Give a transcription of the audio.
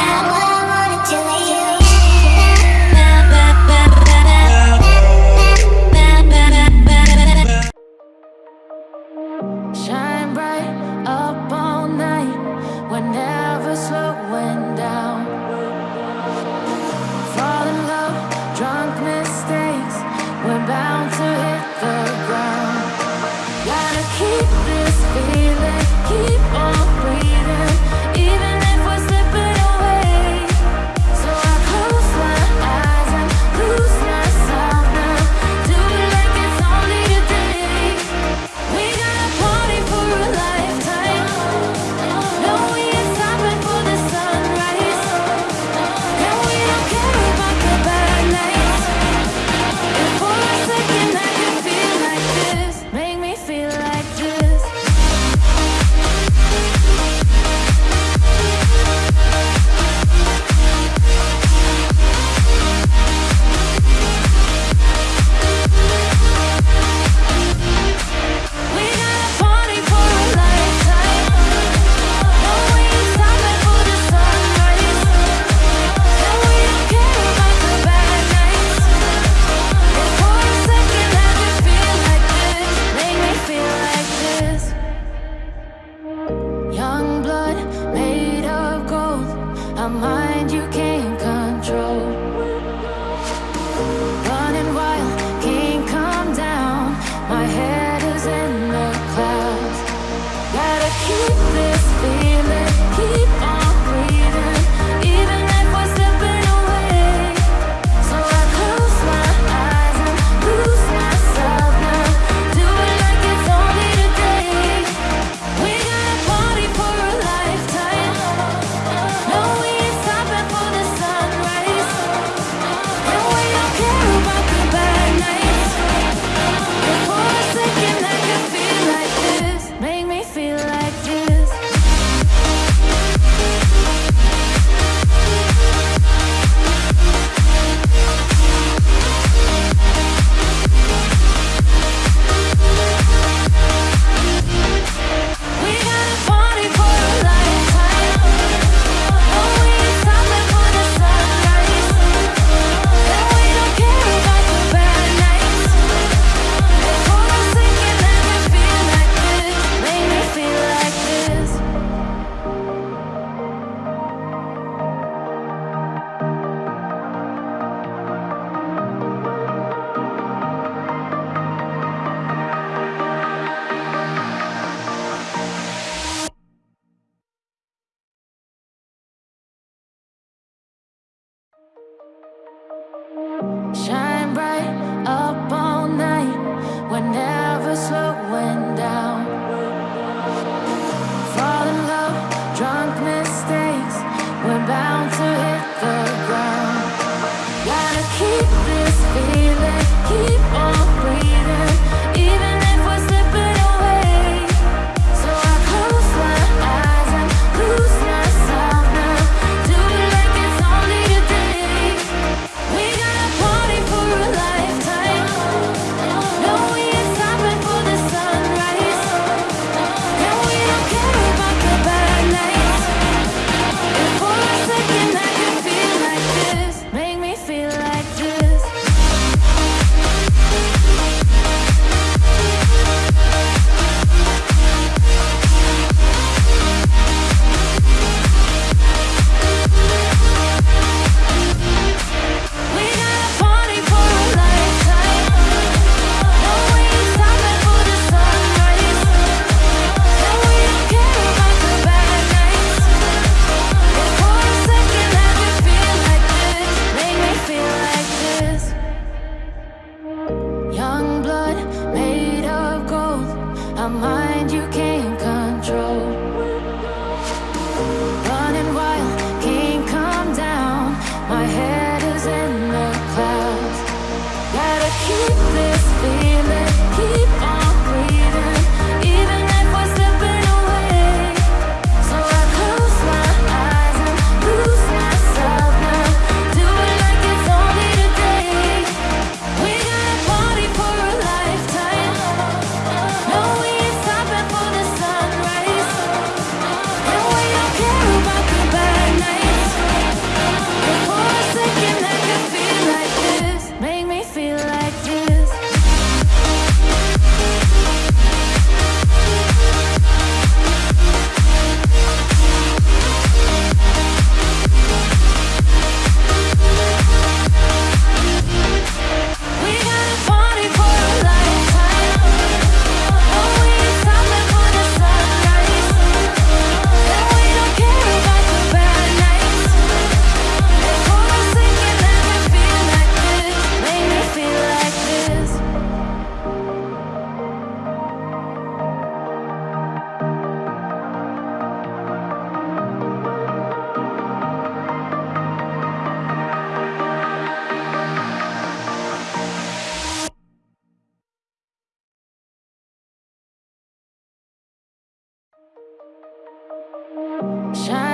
Yeah. Shine bright up all night. We're never slow. Shine